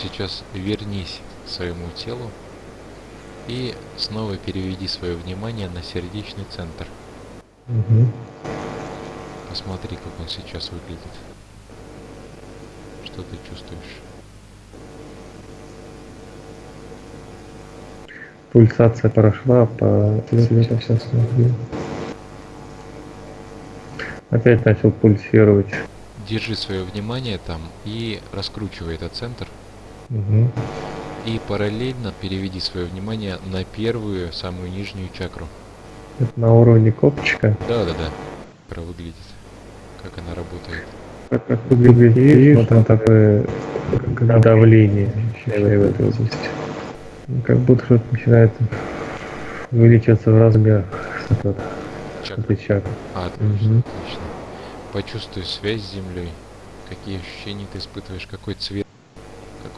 Сейчас вернись к своему телу и снова переведи свое внимание на сердечный центр. Угу. Посмотри, как он сейчас выглядит. Что ты чувствуешь? Пульсация прошла по цвету сейчас. Опять начал пульсировать. Держи свое внимание там и раскручивай этот центр. Угу. И параллельно переведи свое внимание на первую, самую нижнюю чакру. Это на уровне копчика. Да, да, да. Про выглядит. Как она работает. Как, как выглядит, видишь, вот там такое как давление в этой области. Ну, Как будто что-то начинает увеличиваться в размерах. Что-то Чакра. чакры. А, отлично, Мгм. отлично. Почувствуй связь с землей. Какие ощущения ты испытываешь, какой цвет,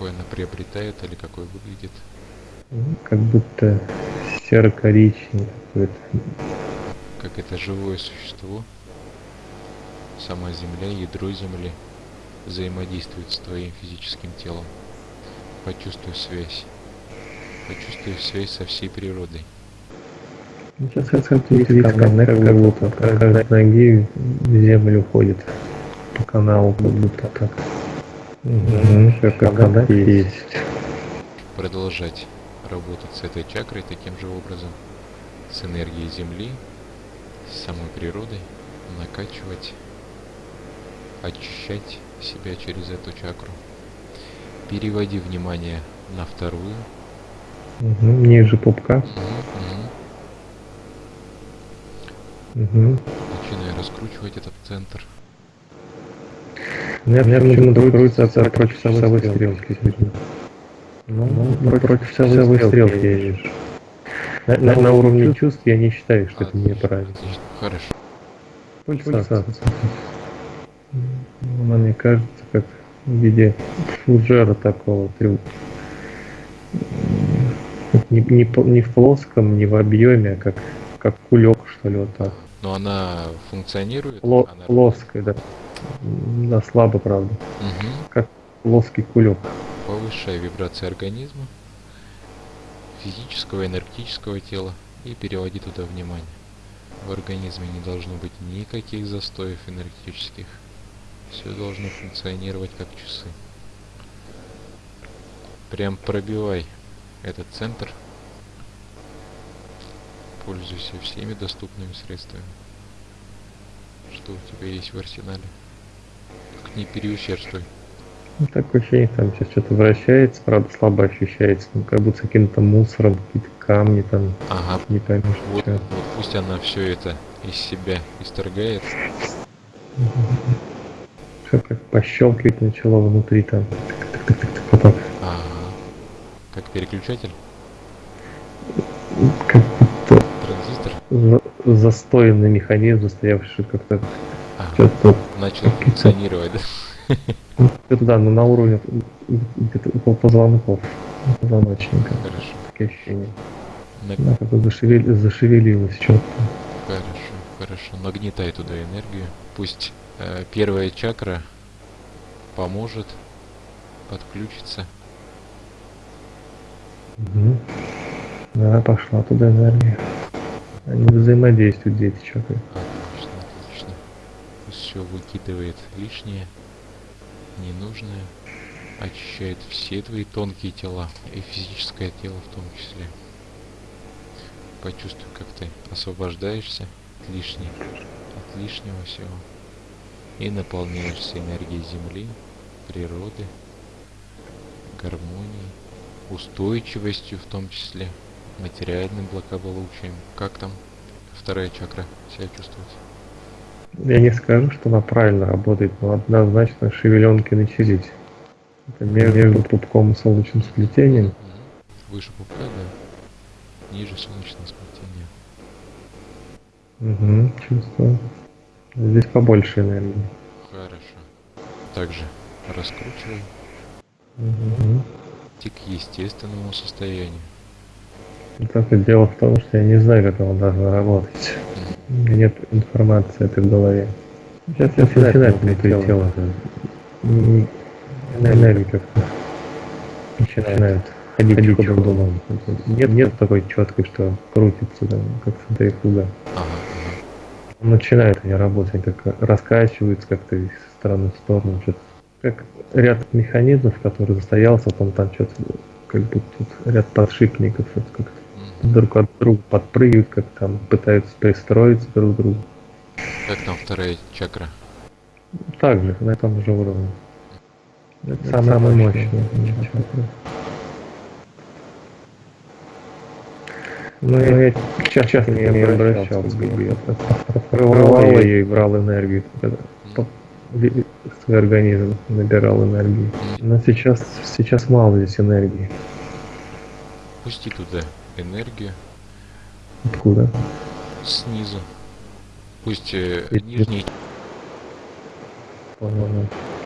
какой она приобретает или какой выглядит. Ну, Как будто серо-коричневый какой-то. Как это живое существо, сама земля, ядро земли взаимодействует с твоим физическим телом. Почувствуй связь. Почувствуй связь со всей природой. Ну, Сейчас как видите, камне как будто каждой ноги в землю уходит по каналу, как будто так. Угу, как есть. Продолжать работать с этой чакрой таким же образом. С энергией Земли, с самой природой. Накачивать, очищать себя через эту чакру. Переводи внимание на вторую. Угу, ниже пупка. Мгм, мгм. Угу. Начинай раскручивать этот центр. У меня почему-то крутится от против часовой стрелки. Ну, против часовой стрелки я вижу. На, на- на уровне чувств я не считаю, что это Отлично, неправильно. Хорошо. Пульсация. Ну, Она мне кажется, как в виде фуджера такого. трю- М, Не, не, не в плоском, не в объеме, а как, как кулек, что ли, вот так. Но она функционирует. Пло- она... плоская, да. Да, слабо, правда. Мгм. Плоский кулек. Повышай вибрации организма, физического, энергетического тела и переводи туда внимание. В организме не должно быть никаких застоев энергетических. Все должно функционировать как часы. Прям пробивай этот центр. Пользуйся всеми доступными средствами. Что у тебя есть в арсенале. Не переусердствуй. Ну, такое ощущение, там сейчас что-то вращается, правда, слабо ощущается. Ну, как будто с каким-то мусором, какие-то камни там, Ага, не поймешь. Вот, что. вот пусть она все это из себя исторгает. Все как пощелкивать начало внутри там. Так. Ага. Как переключатель, Как будто транзистор. за- застоянный механизм, застоявший как-то. Что-то Начал функционировать, да? Это да, но на уровне около позвонков, позвоночника. Хорошо. Такие ощущения. На- Да, как бы зашевели- зашевелилось что-то. Хорошо, хорошо. Нагнетай туда энергию. Пусть э, первая чакра поможет, подключится. Мгм. Да, пошла туда энергия. Они взаимодействуют, эти чакры. Пусть все выкидывает лишнее, ненужное. Очищает все твои тонкие тела и физическое тело в том числе. Почувствуй, как ты освобождаешься от лишней, от лишнего всего. И наполняешься энергией Земли, природы, гармонией, устойчивостью в том числе, материальным благополучием. Как там вторая чакра себя чувствует? Я не скажу, что она правильно работает, но однозначно шевеленки начались. Это ме- между пупком и солнечным сплетением. Выше пупка, да. Ниже солнечного сплетения. Угу, чувствую. Здесь побольше энергии. Хорошо. Также раскручивай Угу. идти к естественному состоянию. Только дело в том, что я не знаю, как она должна работать. У меня нет информации этой в голове. Сейчас я начинаю внутри тела. М, Энергия как-то начинают ходить, ходить ходом. Нет, нет такой четкой, что крутится там, как центрифуга. Ага, начинает они работать, как раскачиваются как-то из стороны в сторону. Что-то. Как ряд механизмов, который застоялся, там, там что-то, как будто тут ряд подшипников, что-то как-то. Друг от друга подпрыгивают, как там пытаются пристроиться друг к другу. Как там вторая чакра? Так же, на том же уровне. Это самое мощное. Ну, я сейчас, не обращался, я открывал ее и брал энергию, свой организм набирал энергию. Но сейчас, сейчас мало здесь энергии. Пусти туда энергию Откуда? снизу. Пусть э, нижний.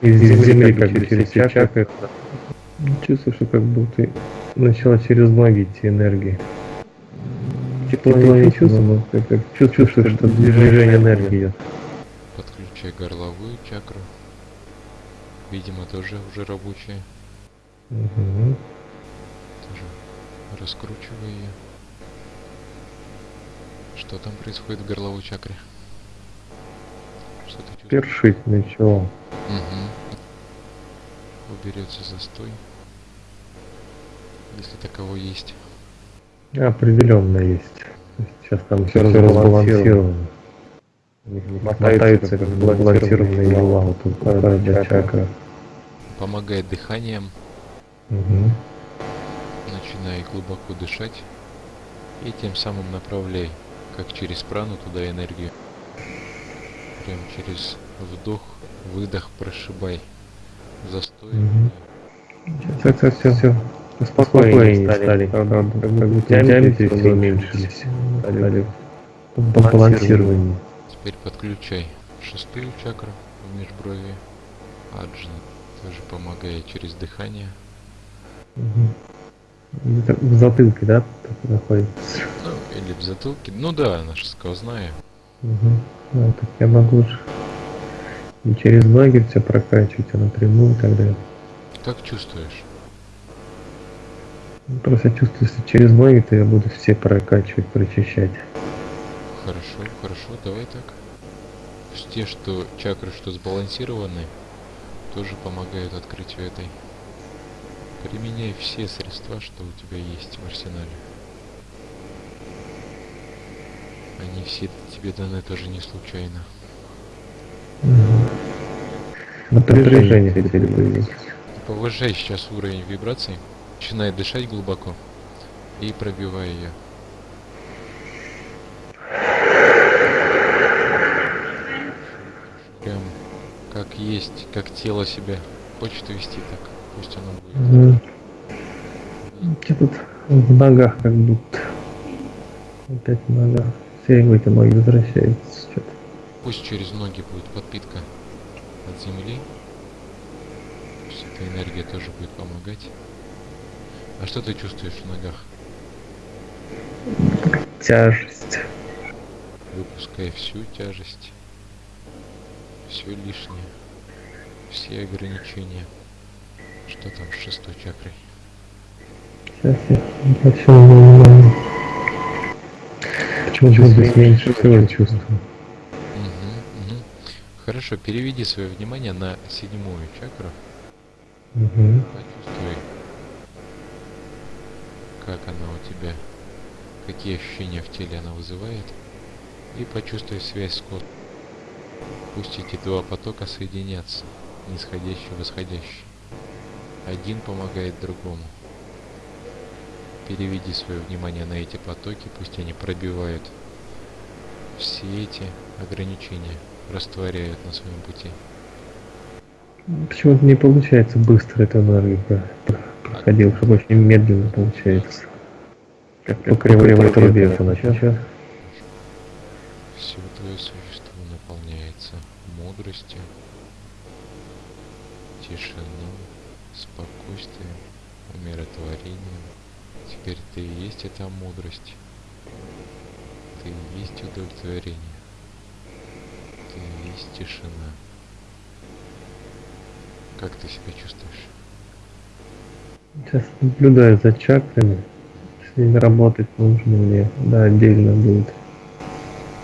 Из земли как бы через чакры. Чувствую, что как будто начала через ноги идти энергия. Тепло не чувствую, но как, как чувствую, что, что движение энергии идет. подключай горловую чакру. Видимо, тоже уже рабочая. Мгм. Тоже раскручивай ее. Что там происходит в горловой чакре? Что ты? Першить начало. Угу. Уберется застой. Если таковой есть. Определенно есть. Сейчас там все разбалансировано. Мотаются как балансированные дела, вот тут чакра. Помогает дыханием. Мгм. Начинай глубоко дышать. И тем самым направляй, как через прану, туда энергию. Прям через вдох, выдох прошибай. Застой. Сейчас, сейчас, все, все. Спокойнее стали. Как бы диаметры все уменьшились. Стали балансирование. Теперь подключай шестую чакру в межброви. Аджна тоже помогает через дыхание. Мгм. Где-то В затылке, да, так находится? Ну, или в затылке. Ну да, она же сквозная. Мгм. Ну, так я могу же не через ноги все прокачивать, а напрямую тогда. Как чувствуешь? Ну, Просто чувствую, если через ноги, то я буду все прокачивать, прочищать. Хорошо, хорошо, давай так. Те, что чакры, что сбалансированы, тоже помогают открытию этой. Применяй все средства, что у тебя есть в арсенале. Они все тебе даны тоже не случайно. Напряжение теперь появилось. Повышай сейчас уровень вибраций. Начинай дышать глубоко и пробивай ее. Прям как есть, как тело себя хочет вести, так пусть оно будет. Мгм. Что тут в ногах как будто. Опять в ногах. Все эти ноги возвращаются. Что-то. Пусть через ноги будет подпитка от земли. Пусть эта энергия тоже будет помогать. А что ты чувствуешь в ногах? Тяжесть. Выпускай всю тяжесть, все лишнее, все ограничения. Что там с шестой чакрой? Сейчас я обращаю внимание. Почему здесь меньше всего чувствую? Мгм, мгм. Хорошо, переведи свое внимание на седьмую чакру. Мгм. Почувствуй, как она у тебя, какие ощущения в теле она вызывает. И почувствуй связь с космосом. Пусть эти два потока соединятся, нисходящий и восходящий. Один помогает другому. Переведи свое внимание на эти потоки, пусть они пробивают все эти ограничения, растворяют на своем пути. Почему-то не получается быстро эту энергию про- про- проходил, чтобы очень медленно получается. Как по кривой трубе это начал. Все твое существо наполняется мудростью, тишиной, спокойствием, умиротворением. Теперь ты и есть эта мудрость. Ты и есть удовлетворение. Ты и есть тишина. Как ты себя чувствуешь? Сейчас наблюдаю за чакрами. С ними работать нужно мне. Да, отдельно будет.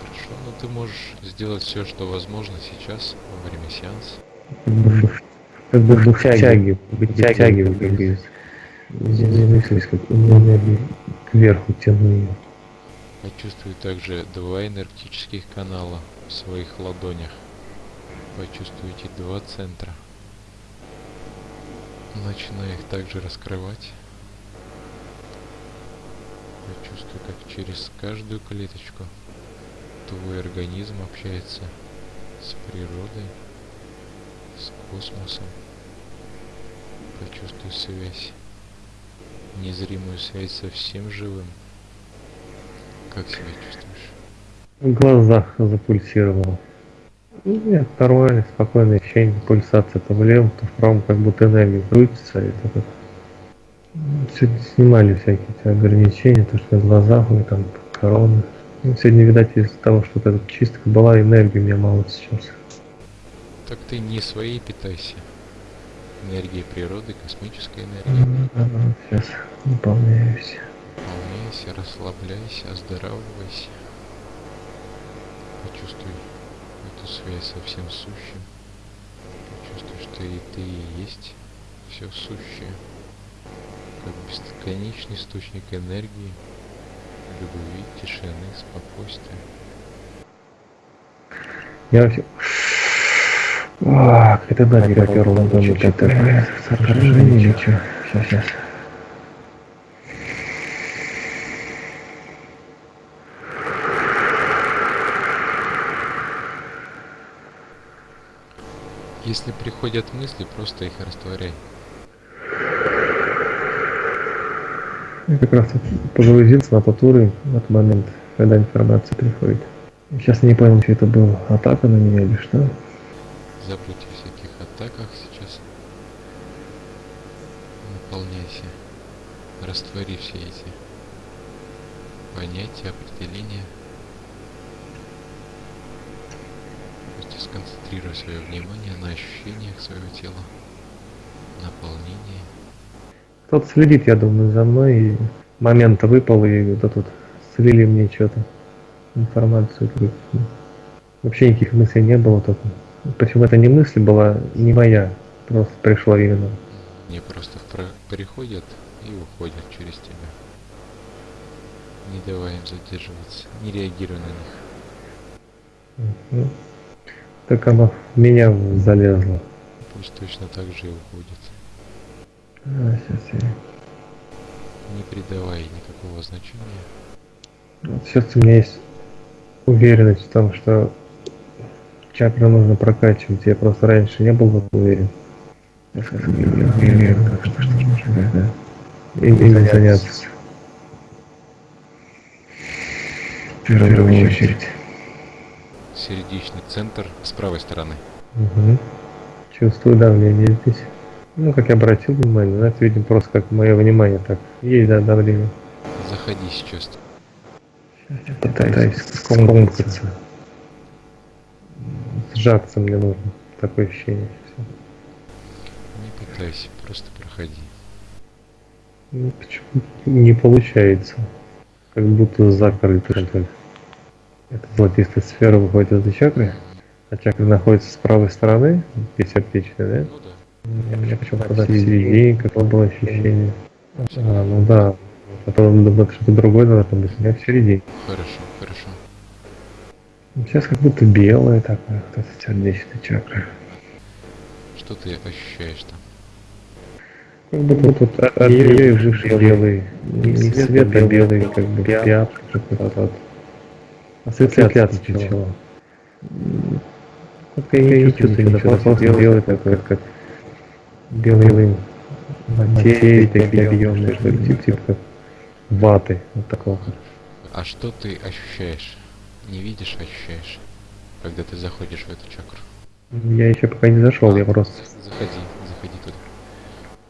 Хорошо, но ты можешь сделать все, что возможно сейчас, во время сеанса. Как бы, как бы вытягиваю, вытягиваю, как говорится. Зависимость, как энергии кверху тяну ее. Почувствуй также два энергетических канала в своих ладонях. Почувствуйте два центра. Начинай их также раскрывать. Почувствуй, как через каждую клеточку твой организм общается с природой, космосом. Почувствуй связь, незримую связь со всем живым. Как себя чувствуешь? В глазах запульсировало. Ну, Нет, нормально, спокойное ощущение, пульсация то в левом, то в правом, как будто энергия крутится, и так вот. Сегодня снимали всякие эти ограничения, то, что в глазах, и там короны. Ну, сегодня, видать, из-за того, что вот чистка была, энергии у меня мало сейчас. Так ты не своей питайся. Энергией природы, космической энергией. Сейчас наполняюсь. Волнуйся, расслабляйся, оздоравливайся. Почувствуй эту связь со всем сущим. Почувствуй, что и ты и есть все сущее. Как бесконечный источник энергии, любви, тишины, спокойствия. Я А, это да, не попер ладони, это сооружение, ничего. Сейчас, сейчас. Если приходят мысли, просто их растворяй. Я как раз погрузился на тот уровень в этот момент, когда информация приходит. Сейчас не понял, что это было, атака на меня или что. Забудь о всяких атаках сейчас. Наполняйся. Раствори все эти понятия, определения. Просто сконцентрируй свое внимание на ощущениях своего тела, наполнении. Кто-то следит, я думаю, за мной, и момент выпал, и вот тут слили мне что-то, информацию. Вообще никаких мыслей не было только. Причем это не мысль была, не моя, просто пришла именно. Они просто приходят и уходят через тебя. Не давай им задерживаться, не реагируй на них. Мгм. Так оно в меня залезло. Пусть точно так же и уходит. А, сейчас я... Не придавай никакого значения. Вот сейчас у меня есть уверенность в том, что чакры нужно прокачивать. Я просто раньше не был в этом уверен. Я сейчас уверен, так что, что нужно да. им, им заняться. В первую очередь. Сердечный центр с правой стороны. Мгм. Чувствую давление здесь. Ну, как я обратил внимание, ну, это, видимо, просто как мое внимание так. Есть, да, давление. Заходи сейчас. Я пытаюсь скомкаться. Сжаться мне нужно. Такое ощущение. Всё. Не пытайся, просто проходи. Ну, почему не получается? Как будто закрыто что ли. Эта золотистая сфера выходит из этой чакры, а чакра находится с правой стороны, бессердечная, да? Ну да. Меня почему-то середине какое было ощущение. А, ну да. Потом думаю, это что-то другое должно быть. У меня в середине. Хорошо, хорошо. Сейчас как будто белая такая, вот эта сердечная чакра. Что ты ощущаешь там? Как будто вот тут от нее живший белый, не свет, а белый, как бы пятна какой-то вот. Осветляться начало. Как я не чувствую ничего, просто белый такой, как белый материи, такие объемные, что ли, типа, типа как ваты, вот такого. А что ты ощущаешь? Не видишь, а ощущаешь, когда ты заходишь в эту чакру. Я еще пока не зашел, я просто... Заходи, заходи туда.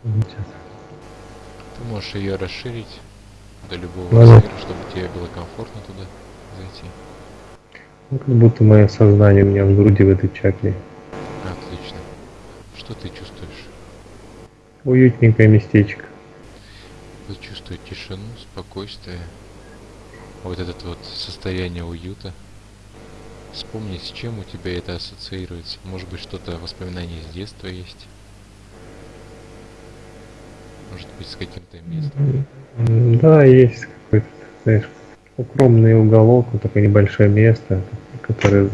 Сейчас. Ты можешь ее расширить до любого Ладно. размера, чтобы тебе было комфортно туда зайти. Ну, как будто мое сознание у меня в груди в этой чакре. Отлично. Что ты чувствуешь? Уютненькое местечко. Тут чувствую тишину, спокойствие. Вот это вот состояние уюта. Вспомни, с чем у тебя это ассоциируется. Может быть, что-то воспоминание с детства есть. Может быть, с каким-то местом. Да, есть какой-то, знаешь, укромный уголок, вот такое небольшое место, которое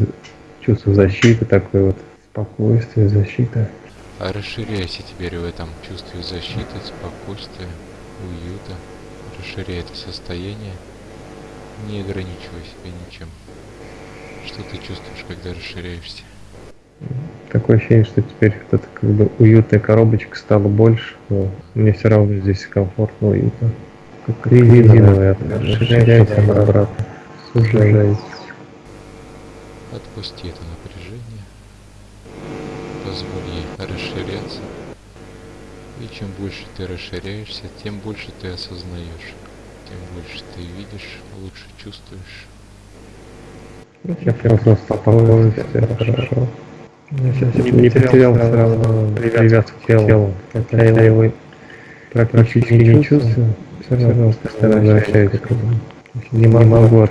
чувство защиты, такое вот спокойствие, защита. А расширяйся теперь в этом чувстве защиты, спокойствия, уюта. Расширяй это состояние. Не ограничивай себя ничем. Что ты чувствуешь, когда расширяешься? Такое ощущение, что теперь вот эта как бы уютная коробочка стала больше, но мне все равно здесь комфортно, уютно. Как резиновая, расширяйся она обратно, сужается. Отпусти это напряжение. Позволь ей расширяться. И чем больше ты расширяешься, тем больше ты осознаешь. Больше ты видишь, лучше чувствуешь. Я просто спокойствие, хорошо. Я сейчас не, не потерял все равно привязку к телу. Хотя я его практически не чувствую, все равно постоянно возвращаюсь к этому. Не могу от,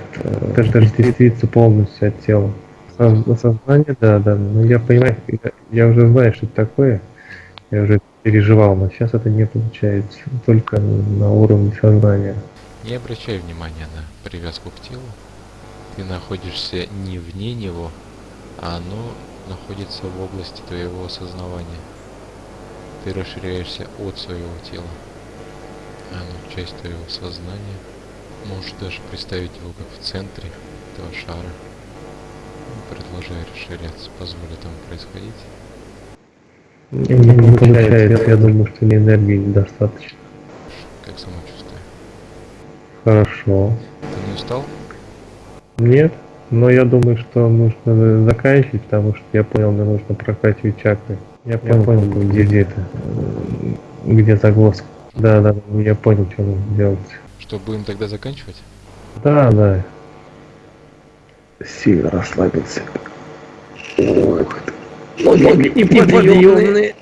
даже отделиться полностью от тела. Со- Сознание, да, да, но я понимаю, я, я уже знаю, что это такое, я уже переживал, но сейчас это не получается, только на уровне сознания. Не обращай внимания на привязку к телу. Ты находишься не вне него, а оно находится в области твоего осознавания. Ты расширяешься от своего тела. Оно часть твоего сознания. Можешь даже представить его как в центре этого шара. Продолжай расширяться, позволь этому происходить. Не, не получается, я думаю, что мне энергии недостаточно. Как самочувствие. Хорошо. Ты не устал? Нет, но я думаю, что нужно заканчивать, потому что я понял, мне нужно прокачивать чакры. Я понял, понял где, где это, где загвоздка. Да, да, я понял, что нужно делать. Что, будем тогда заканчивать? Да, да. Сильно расслабился. Ох, ноги неподъемные.